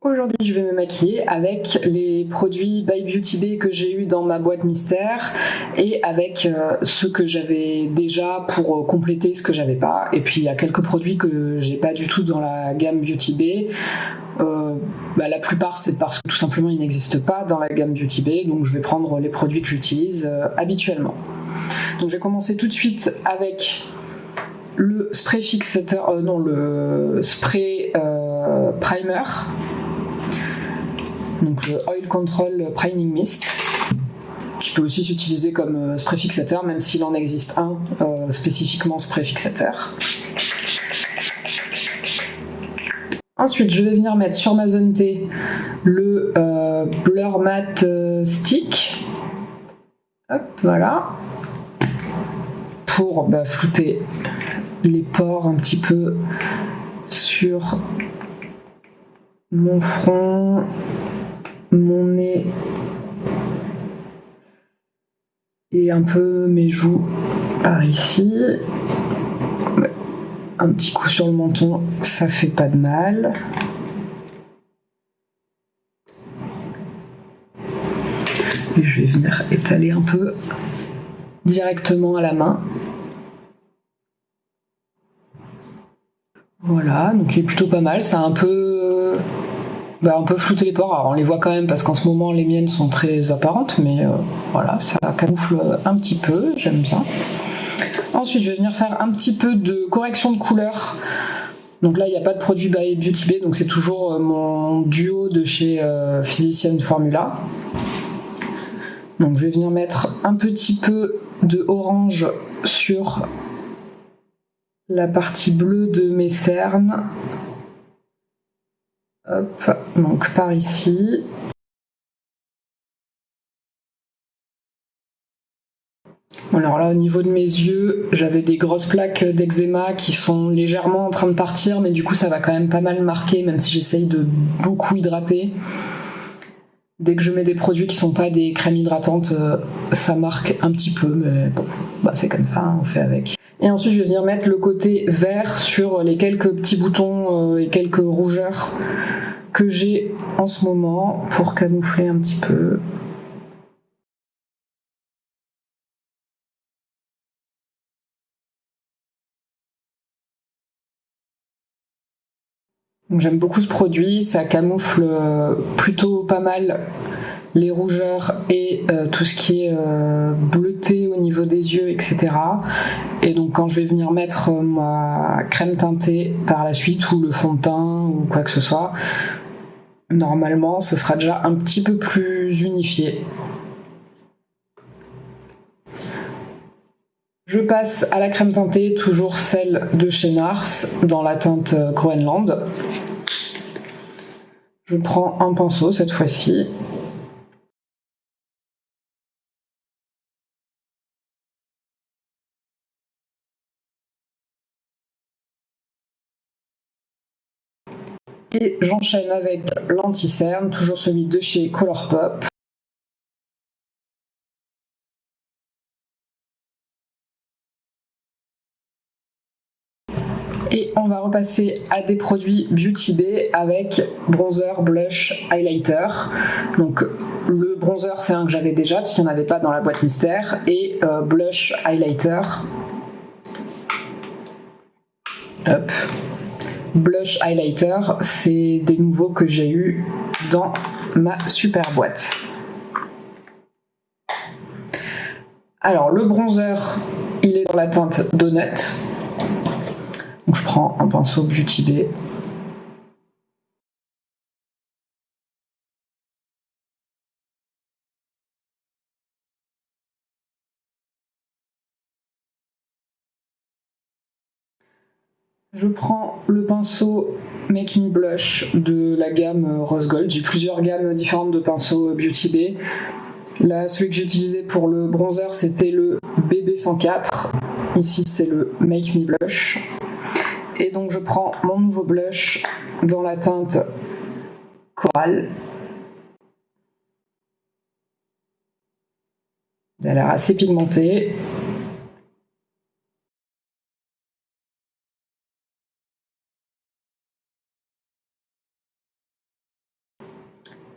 Aujourd'hui, je vais me maquiller avec les produits By Beauty Bay que j'ai eu dans ma boîte mystère et avec euh, ceux que j'avais déjà pour euh, compléter ce que j'avais pas. Et puis il y a quelques produits que j'ai pas du tout dans la gamme Beauty Bay. Euh, bah, la plupart c'est parce que tout simplement ils n'existent pas dans la gamme Beauty Bay, donc je vais prendre les produits que j'utilise habituellement. Donc je vais commencer tout de suite avec le spray fixateur, non le spray primer donc le Oil Control Priming Mist, qui peut aussi s'utiliser comme euh, spray fixateur, même s'il en existe un euh, spécifiquement spray fixateur. Ensuite, je vais venir mettre sur ma zone T le euh, Blur Matte Stick. Hop, voilà. Pour bah, flouter les pores un petit peu sur mon front, mon nez et un peu mes joues par ici. Un petit coup sur le menton, ça fait pas de mal. Et je vais venir étaler un peu directement à la main. Voilà, donc il est plutôt pas mal. C'est un peu bah, on peut flouter les pores. Alors on les voit quand même parce qu'en ce moment les miennes sont très apparentes, mais euh, voilà, ça camoufle un petit peu, j'aime bien. Ensuite, je vais venir faire un petit peu de correction de couleur. Donc là, il n'y a pas de produit by Beauty Bay, donc c'est toujours euh, mon duo de chez euh, Physician Formula. Donc je vais venir mettre un petit peu de orange sur la partie bleue de mes cernes Hop, donc par ici. alors là, au niveau de mes yeux, j'avais des grosses plaques d'eczéma qui sont légèrement en train de partir, mais du coup, ça va quand même pas mal marquer, même si j'essaye de beaucoup hydrater. Dès que je mets des produits qui sont pas des crèmes hydratantes, euh, ça marque un petit peu, mais bon, bah c'est comme ça, hein, on fait avec. Et ensuite, je vais venir mettre le côté vert sur les quelques petits boutons euh, et quelques rougeurs que j'ai en ce moment pour camoufler un petit peu. J'aime beaucoup ce produit, ça camoufle euh, plutôt pas mal les rougeurs et euh, tout ce qui est euh, bleuté au niveau des yeux, etc. Et donc quand je vais venir mettre ma crème teintée par la suite ou le fond de teint ou quoi que ce soit, normalement ce sera déjà un petit peu plus unifié. Je passe à la crème teintée, toujours celle de chez Nars, dans la teinte Groenland. Je prends un pinceau cette fois-ci Et j'enchaîne avec l'anti-cerne, toujours celui de chez Colourpop. Et on va repasser à des produits Beauty Bay avec bronzer, blush, highlighter. Donc le bronzer c'est un que j'avais déjà parce qu'il n'y en avait pas dans la boîte mystère. Et euh, blush, highlighter. Hop blush highlighter, c'est des nouveaux que j'ai eu dans ma super boîte. Alors le bronzer, il est dans la teinte Donut. Donc je prends un pinceau Beauty Bay Je prends le pinceau Make Me Blush de la gamme Rose Gold. J'ai plusieurs gammes différentes de pinceaux Beauty Bay. Celui que j'ai utilisé pour le bronzer, c'était le BB104. Ici, c'est le Make Me Blush. Et donc, je prends mon nouveau blush dans la teinte Coral. Il a l'air assez pigmenté.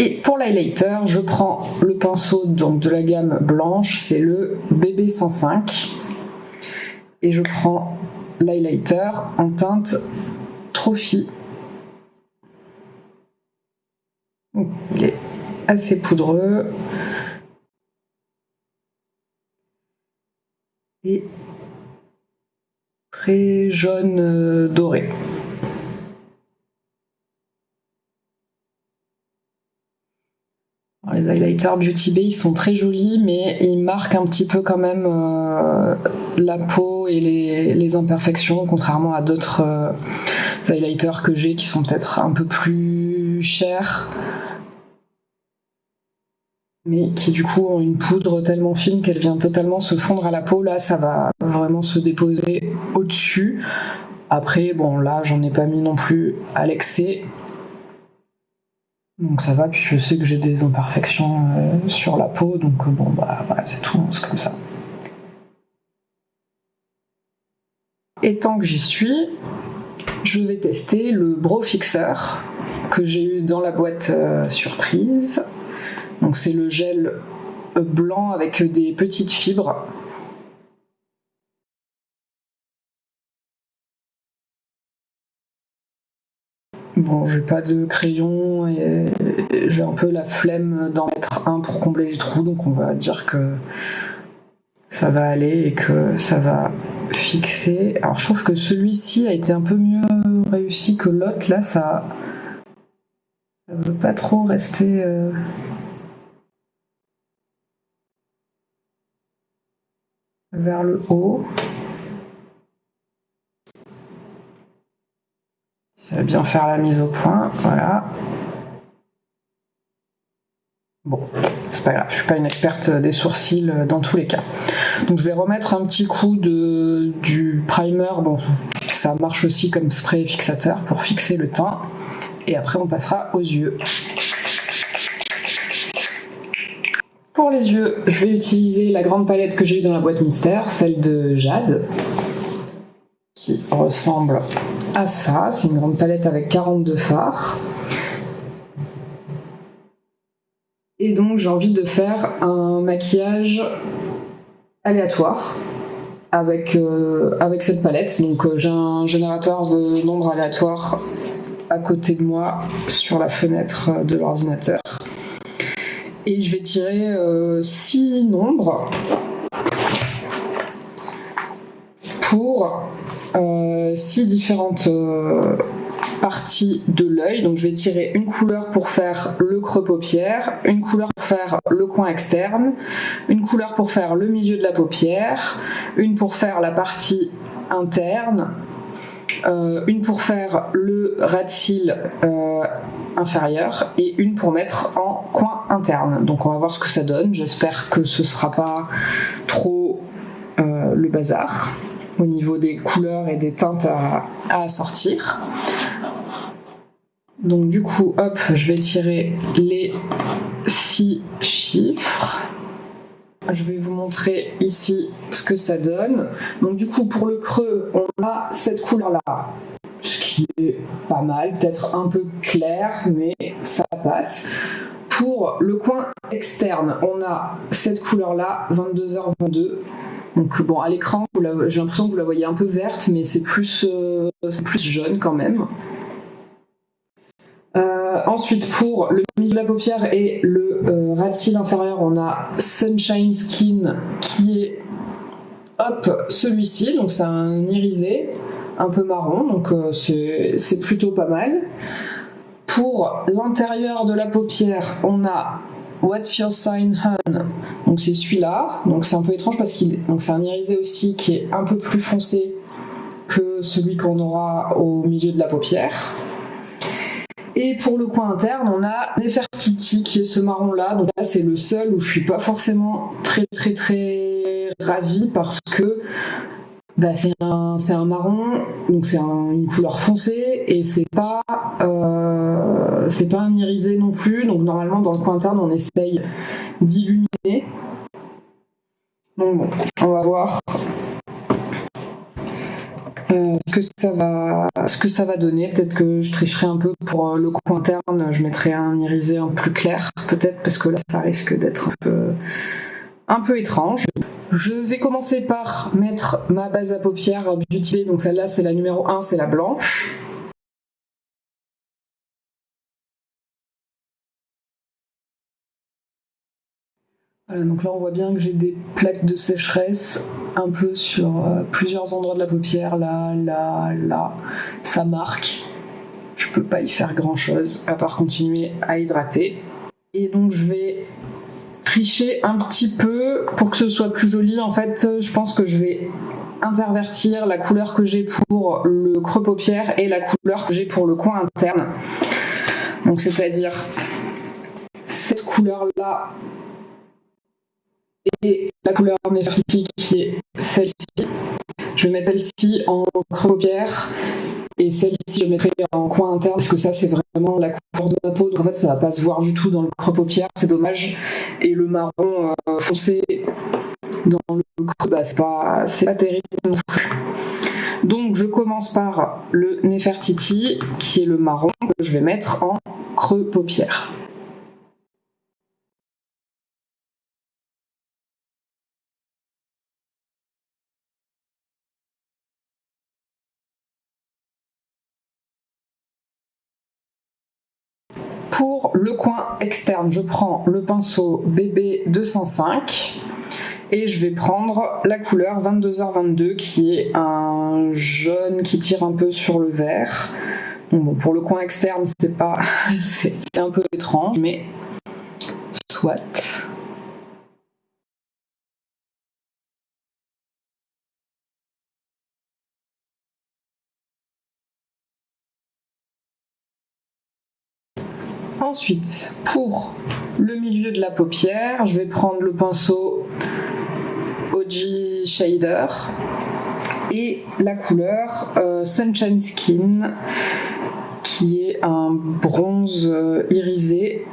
Et pour l'highlighter, je prends le pinceau donc, de la gamme blanche, c'est le BB105. Et je prends l'highlighter en teinte Trophy. Il est assez poudreux. Et très jaune euh, les highlighters Beauty Bay sont très jolis, mais ils marquent un petit peu quand même euh, la peau et les, imperfections, contrairement à d'autres euh, highlighters que j'ai qui sont peut-être un peu plus chers, mais qui du coup ont une poudre tellement fine qu'elle vient totalement se fondre à la peau. Là, ça va vraiment se déposer au-dessus. Après, bon, là, j'en ai pas mis non plus à l'excès. Donc ça va, puis je sais que j'ai des imperfections euh, sur la peau, donc euh, bon bah voilà, c'est tout, c'est comme ça. Et tant que j'y suis, je vais tester le Bro Fixer que j'ai eu dans la boîte euh, surprise. Donc c'est le gel blanc avec des petites fibres Bon, j'ai pas de crayon et j'ai un peu la flemme d'en mettre un pour combler les trous, donc on va dire que ça va aller et que ça va fixer. Alors je trouve que celui-ci a été un peu mieux réussi que l'autre, là ça, ça veut pas trop rester... Euh, vers le haut. Ça va bien faire la mise au point, voilà. Bon, c'est pas grave, je suis pas une experte des sourcils dans tous les cas. Donc je vais remettre un petit coup de, du primer, bon, ça marche aussi comme spray fixateur pour fixer le teint. Et après on passera aux yeux. Pour les yeux, je vais utiliser la grande palette que j'ai eue dans la boîte mystère, celle de Jade, ressemble ça. C'est une grande palette avec 42 fards. Et donc j'ai envie de faire un maquillage aléatoire avec, euh, avec cette palette. Donc euh, j'ai un générateur de nombres aléatoires à côté de moi sur la fenêtre de l'ordinateur. Et je vais tirer 6 euh, nombres pour six différentes euh, parties de l'œil. Donc je vais tirer une couleur pour faire le creux paupière, une couleur pour faire le coin externe, une couleur pour faire le milieu de la paupière, une pour faire la partie interne, euh, une pour faire le ras de cils inférieur et une pour mettre en coin interne. Donc on va voir ce que ça donne. J'espère que ce sera pas trop le bazar au niveau des couleurs et des teintes à, assortir. Donc du coup, hop, je vais tirer les six chiffres. Je vais vous montrer ici ce que ça donne. Donc du coup, pour le creux, on a cette couleur-là, ce qui est pas mal, peut-être un peu clair, mais ça passe. Pour le coin externe, on a cette couleur-là, 22h22. Donc bon, à l'écran, j'ai l'impression que vous la voyez un peu verte, mais c'est plus, euh, jaune quand même. Euh, ensuite, pour le milieu de la paupière et le euh, inférieur, on a Sunshine Skin qui est hop celui-ci, donc c'est un irisé un peu marron, donc c'est plutôt pas mal. Pour l'intérieur de la paupière, on a What's Your Sign Hun? Donc c'est celui-là. Donc c'est un peu étrange parce qu'il c'est un irisé aussi qui est un peu plus foncé que celui qu'on aura au milieu de la paupière. Et pour le coin interne, on a Nefertiti qui est ce marron là. Donc là c'est le seul où je suis pas forcément très très très ravie parce que bah, c'est un, un, marron, donc c'est une couleur foncée et c'est pas euh, c'est pas un irisé non plus. Donc normalement dans le coin interne on essaye d'illuminer. Donc bon, on va voir euh, ce que ça va, ce que ça va donner. Peut-être que je tricherai un peu pour le coin interne. Je mettrai un irisé un plus clair, peut-être parce que là, ça risque d'être un peu, un peu étrange. Je vais commencer par mettre ma base à paupières Beauty Donc celle-là, c'est la numéro 1, c'est la blanche. donc là on voit bien que j'ai des plaques de sécheresse un peu sur euh, plusieurs endroits de la paupière, là, là, là. Ça marque. Je peux pas y faire grand chose à part continuer à hydrater. Et donc je vais tricher un petit peu pour que ce soit plus joli. En fait, je pense que je vais intervertir la couleur que j'ai pour le creux paupière et la couleur que j'ai pour le coin interne. Donc c'est-à-dire cette couleur-là et la couleur Nefertiti qui est celle-ci. Je vais mettre celle-ci en creux paupière et celle-ci je mettrai en coin interne parce que ça c'est vraiment la couleur de ma peau donc en fait ça va pas se voir du tout dans le creux paupière, c'est dommage. Et le marron euh, foncé dans le creux, bah, c'est pas, pas terrible. Donc je commence par le Nefertiti qui est le marron que je vais mettre en creux paupière. Pour le coin externe, je prends le pinceau BB 205 et je vais prendre la couleur 22h22 qui est un jaune qui tire un peu sur le vert. Pour le coin externe, c'est pas, c'est un peu étrange, mais soit. Ensuite, pour le milieu de la paupière, je vais prendre le pinceau OG Shader et la couleur euh, Sunshine Skin qui est un bronze euh, irisé.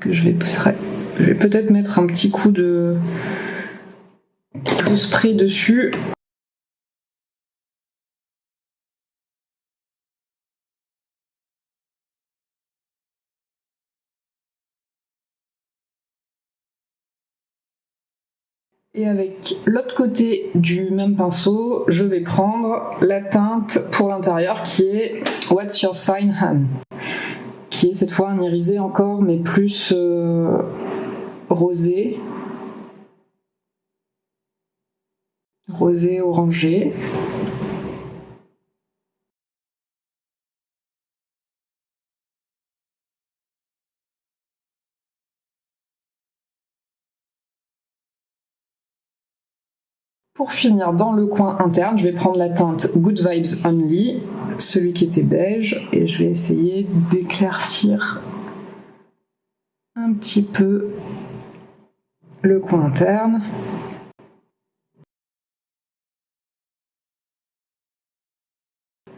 Que je vais, peut-être mettre un petit coup de spray dessus Et avec l'autre côté du même pinceau, je vais prendre la teinte pour l'intérieur qui est What's Your Sign Han qui est cette fois un irisé encore mais plus euh, rosé. Rosé orangé. Pour finir, dans le coin interne, je vais prendre la teinte Good Vibes Only, celui qui était beige, et je vais essayer d'éclaircir un petit peu le coin interne.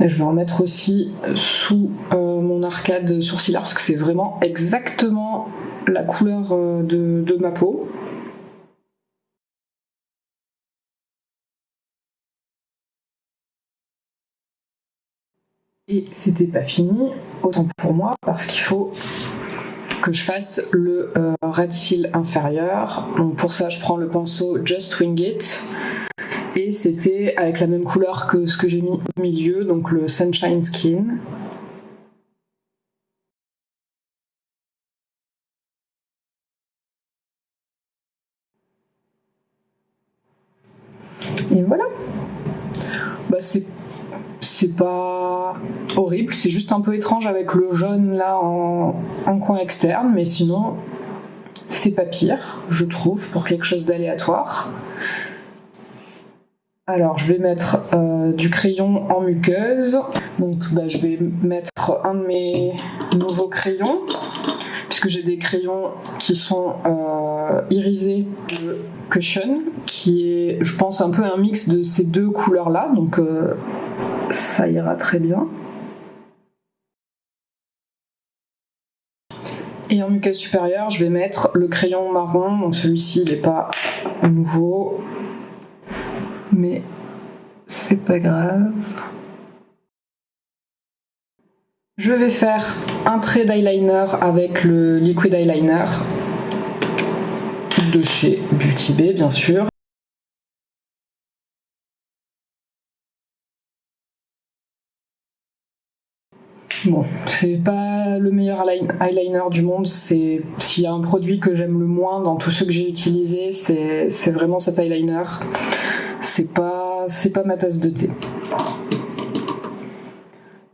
Et je vais en mettre aussi sous euh, mon arcade sourcilière parce que c'est vraiment exactement la couleur euh, de ma peau. Et c'était pas fini, autant pour moi, parce qu'il faut que je fasse le euh, red seal inférieur. Donc pour ça, je prends le pinceau Just Wing It. Et c'était avec la même couleur que ce que j'ai mis au milieu, donc le Sunshine Skin. Et voilà. Bah, c'est c'est pas horrible, c'est juste un peu étrange avec le jaune là en, coin externe, mais sinon c'est pas pire, je trouve, pour quelque chose d'aléatoire. Alors je vais mettre euh, du crayon en muqueuse, donc bah, je vais mettre un de mes nouveaux crayons, puisque j'ai des crayons qui sont euh, irisés de Cushion, qui est je pense un peu un mix de ces deux couleurs là, ça ira très bien. Et en muqueuse supérieure, je vais mettre le crayon marron. Donc celui-ci, il n'est pas nouveau. Mais c'est pas grave. Je vais faire un trait d'eyeliner avec le liquid eyeliner de chez Beauty Bay, bien sûr. Bon, c'est pas le meilleur eyeliner du monde. C'est s'il y a un produit que j'aime le moins dans tous ceux que j'ai utilisés, c'est vraiment cet eyeliner. C'est pas c'est pas ma tasse de thé.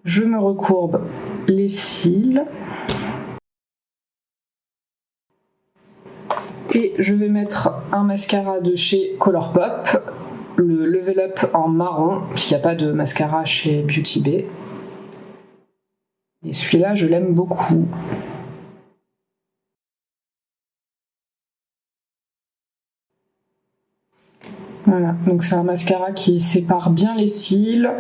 Je me recourbe les cils. Et je vais mettre un mascara de chez Colourpop, le Level Up en marron, s'il n'y a pas de mascara chez Beauty Bay. Et celui-là, je l'aime beaucoup. Voilà, donc c'est un mascara qui sépare bien les cils,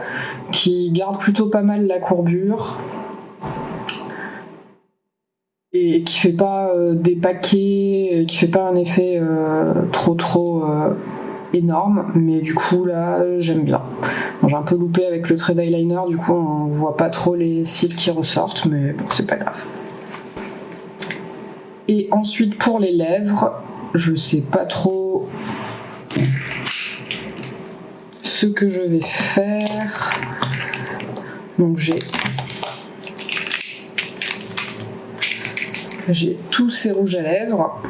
qui garde plutôt pas mal la courbure et qui fait pas euh, des paquets, qui fait pas un effet euh, trop trop euh, énorme, mais du coup là j'aime bien. J'ai un peu loupé avec le trait d'eyeliner, du coup on voit pas trop les cils qui ressortent, mais bon c'est pas grave. Et ensuite pour les lèvres, je sais pas trop ce que je vais faire. Donc j'ai j'ai tous ces rouges à lèvres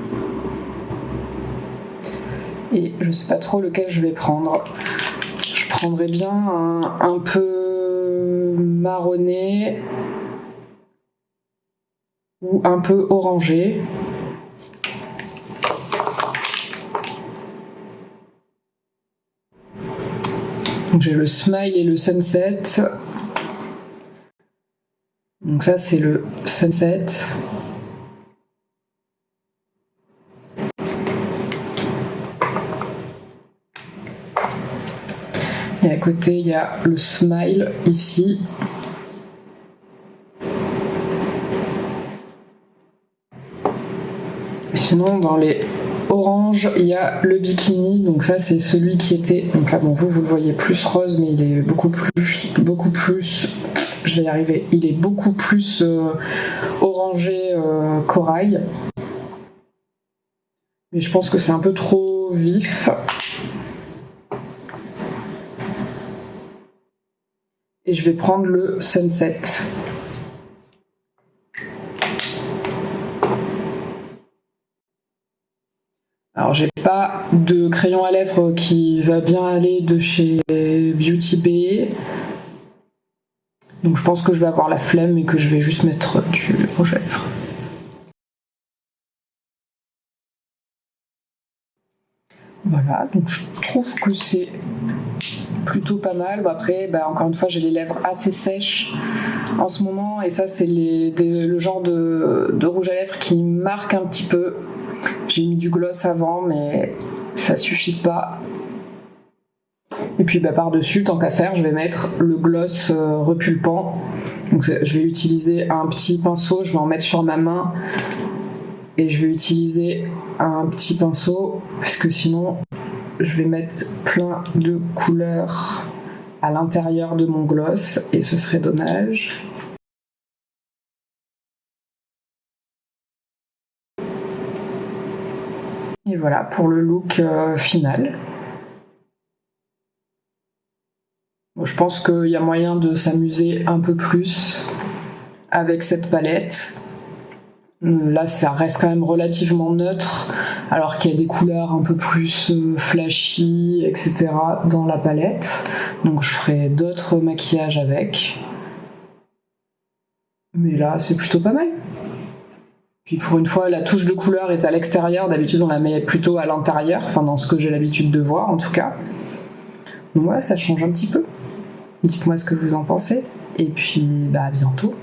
et je sais pas trop lequel je vais prendre. Prendrais bien un, peu marronné ou un peu orangé. j'ai le smile et le sunset. Donc ça c'est le sunset. Et à côté, il y a le smile ici. Sinon, dans les oranges, il y a le bikini. Donc ça, c'est celui qui était... Donc là, bon, vous, vous le voyez plus rose, mais il est beaucoup plus... Beaucoup plus... Je vais y arriver. Il est beaucoup plus euh, orangé euh, corail. Mais je pense que c'est un peu trop vif. Et je vais prendre le Sunset. Alors j'ai pas de crayon à lèvres qui va bien aller de chez Beauty Bay. Donc je pense que je vais avoir la flemme et que je vais juste mettre du rouge à lèvres. Voilà, donc je trouve que c'est plutôt pas mal. après, bah, encore une fois, j'ai les lèvres assez sèches en ce moment, et ça, c'est le genre de, rouge à lèvres qui marque un petit peu. J'ai mis du gloss avant, mais ça suffit pas. Et puis bah, par-dessus, tant qu'à faire, je vais mettre le gloss euh, repulpant. Je vais utiliser un petit pinceau, je vais en mettre sur ma main et je vais utiliser un petit pinceau parce que sinon je vais mettre plein de couleurs à l'intérieur de mon gloss et ce serait dommage. Et voilà pour le look euh, final. je pense qu'il y a moyen de s'amuser un peu plus avec cette palette. Là, ça reste quand même relativement neutre, alors qu'il y a des couleurs un peu plus euh, flashy, etc. dans la palette. Donc je ferai d'autres maquillages avec. Mais là, c'est plutôt pas mal. Puis pour une fois, la touche de couleur est à l'extérieur. D'habitude, on la met plutôt à l'intérieur, enfin dans ce que j'ai l'habitude de voir en tout cas. Donc voilà, ça change un petit peu. Dites-moi ce que vous en pensez. Et puis, bah à bientôt.